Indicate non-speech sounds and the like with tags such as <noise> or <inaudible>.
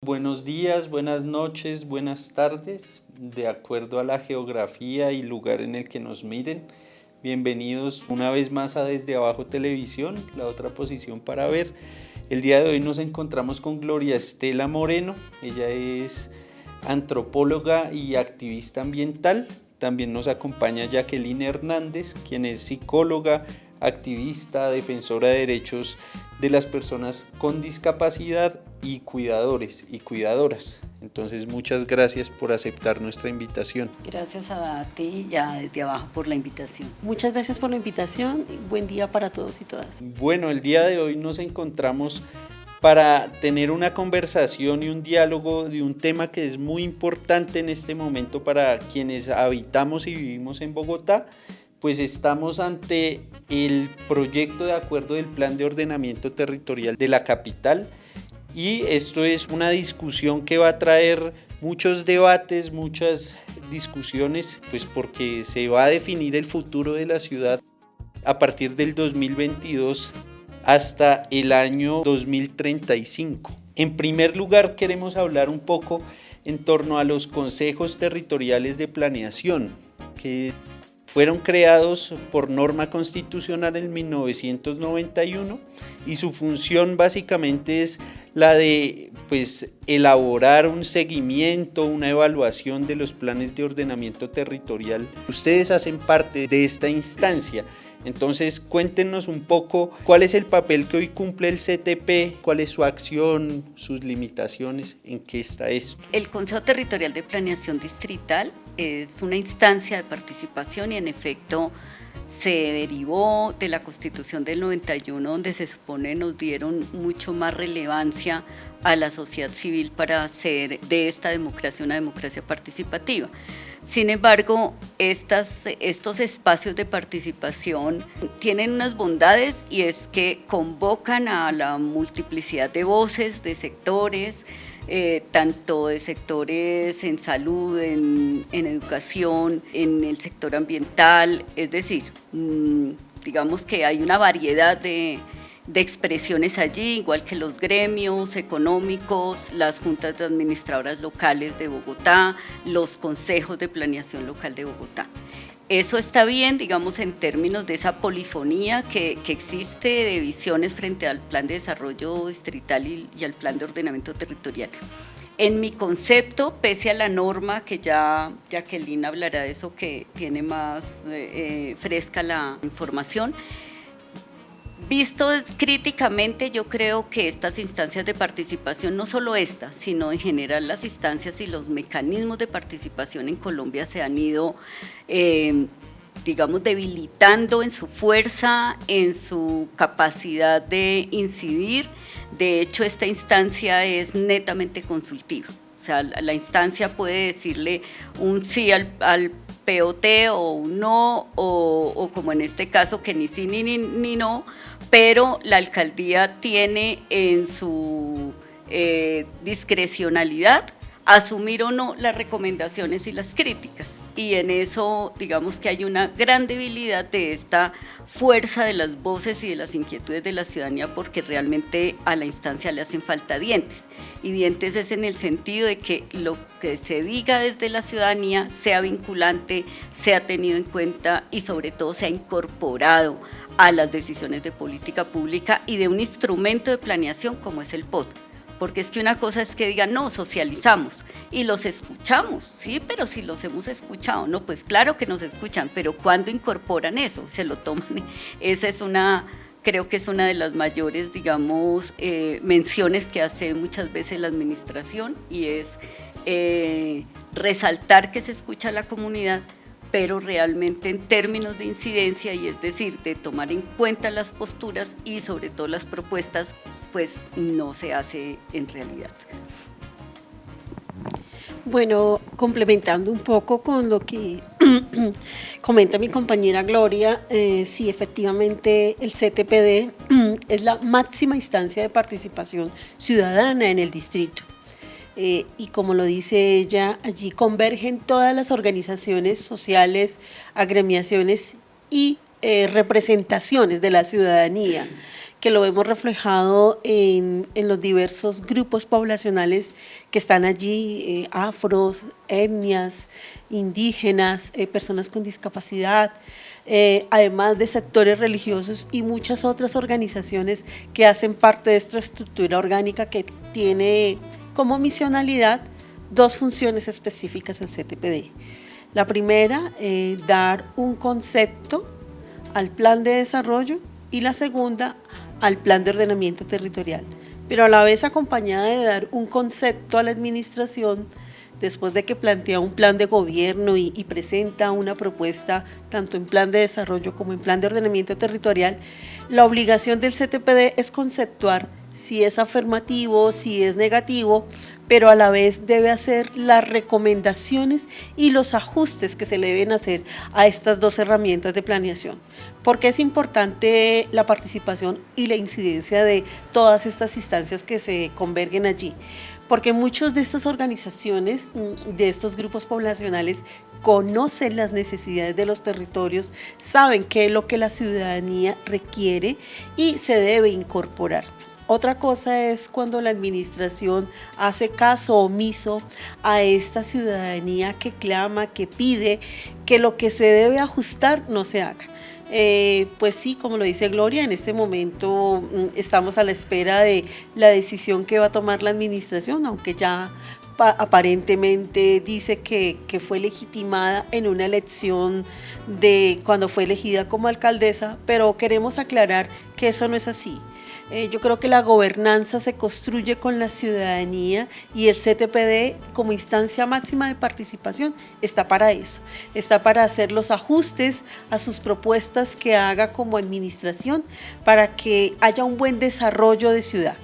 Buenos días, buenas noches, buenas tardes, de acuerdo a la geografía y lugar en el que nos miren. Bienvenidos una vez más a Desde Abajo Televisión, la otra posición para ver. El día de hoy nos encontramos con Gloria Estela Moreno, ella es antropóloga y activista ambiental. También nos acompaña Jacqueline Hernández, quien es psicóloga, activista, defensora de derechos de las personas con discapacidad y cuidadores y cuidadoras. Entonces muchas gracias por aceptar nuestra invitación. Gracias a ti ya desde abajo por la invitación. Muchas gracias por la invitación y buen día para todos y todas. Bueno, el día de hoy nos encontramos para tener una conversación y un diálogo de un tema que es muy importante en este momento para quienes habitamos y vivimos en Bogotá pues estamos ante el proyecto de acuerdo del Plan de Ordenamiento Territorial de la capital. Y esto es una discusión que va a traer muchos debates, muchas discusiones, pues porque se va a definir el futuro de la ciudad a partir del 2022 hasta el año 2035. En primer lugar queremos hablar un poco en torno a los consejos territoriales de planeación, que fueron creados por norma constitucional en 1991 y su función básicamente es la de pues, elaborar un seguimiento, una evaluación de los planes de ordenamiento territorial. Ustedes hacen parte de esta instancia, entonces cuéntenos un poco cuál es el papel que hoy cumple el CTP, cuál es su acción, sus limitaciones, en qué está esto. El Consejo Territorial de Planeación Distrital es una instancia de participación y en efecto se derivó de la Constitución del 91 donde se supone nos dieron mucho más relevancia a la sociedad civil para hacer de esta democracia una democracia participativa. Sin embargo, estas, estos espacios de participación tienen unas bondades y es que convocan a la multiplicidad de voces, de sectores, eh, tanto de sectores en salud, en, educación, en el sector ambiental, es decir, mm, digamos que hay una variedad de, de expresiones allí, igual que los gremios económicos, las juntas de administradoras locales de Bogotá, los consejos de planeación local de Bogotá. Eso está bien, digamos, en términos de esa polifonía que, existe de visiones frente al plan de desarrollo distrital y, al plan de ordenamiento territorial. En mi concepto, pese a la norma, que ya Jacqueline hablará de eso, que tiene más eh, eh, fresca la información, Visto críticamente, yo creo que estas instancias de participación, no solo esta, sino en general las instancias y los mecanismos de participación en Colombia se han ido, eh, digamos, debilitando en su fuerza, en su capacidad de incidir. De hecho, esta instancia es netamente consultiva. O sea, la, instancia puede decirle un sí al, al POT o no, o, como en este caso que ni sí ni, ni no, pero la alcaldía tiene en su eh, discrecionalidad asumir o no las recomendaciones y las críticas. Y en eso, digamos que hay una gran debilidad de esta fuerza de las voces y de las inquietudes de la ciudadanía porque realmente a la instancia le hacen falta dientes. Y dientes es en el sentido de que lo que se diga desde la ciudadanía sea vinculante, sea tenido en cuenta y sobre todo sea incorporado a las decisiones de política pública y de un instrumento de planeación como es el POT. Porque es que una cosa es que digan, no, socializamos y los escuchamos, sí, pero si los hemos escuchado, no, pues claro que nos escuchan, pero cuando incorporan eso, se lo toman, <laughs> esa es una, creo que es una de las mayores, digamos, eh, menciones que hace muchas veces la administración y es eh, resaltar que se escucha a la comunidad, pero realmente en términos de incidencia y es decir, de tomar en cuenta las posturas y sobre todo las propuestas, pues no se hace en realidad. Bueno, complementando un poco con lo que <clears throat> comenta mi compañera Gloria, eh, sí, efectivamente el CTPD <clears throat> es la máxima instancia de participación ciudadana en el distrito. eh, y como lo dice ella, allí convergen todas las organizaciones sociales, agremiaciones y eh, representaciones de la ciudadanía que lo hemos reflejado en, los diversos grupos poblacionales que están allí, eh, afros, etnias, indígenas, eh, personas con discapacidad, eh, además de sectores religiosos y muchas otras organizaciones que hacen parte de esta estructura orgánica que tiene como misionalidad dos funciones específicas el CTPD. La primera, dar un concepto al plan de desarrollo y la segunda, al plan de ordenamiento territorial, pero a la vez acompañada de dar un concepto a la administración después de que plantea un plan de gobierno y, presenta una propuesta tanto en plan de desarrollo como en plan de ordenamiento territorial, la obligación del CTPD es conceptuar si es afirmativo, si es negativo, pero a la vez debe hacer las recomendaciones y los ajustes que se le deben hacer a estas dos herramientas de planeación. Porque es importante la participación y la incidencia de todas estas instancias que se convergen allí. Porque muchas de estas organizaciones, mm, de estos grupos poblacionales, conocen las necesidades de los territorios, saben qué es lo que la ciudadanía requiere y se debe incorporar. Otra cosa es cuando la administración hace caso omiso a esta ciudadanía que clama, que pide que lo que se debe ajustar no se haga. Eh, pues sí, como lo dice Gloria, en este momento mm, estamos a la espera de la decisión que va a tomar la administración, aunque ya aparentemente dice que, que, fue legitimada en una elección de cuando fue elegida como alcaldesa, pero queremos aclarar que eso no es así. Eh, yo creo que la gobernanza se construye con la ciudadanía y el CTPD como instancia máxima de participación está para eso, está para hacer los ajustes a sus propuestas que haga como administración para que haya un buen desarrollo de ciudad.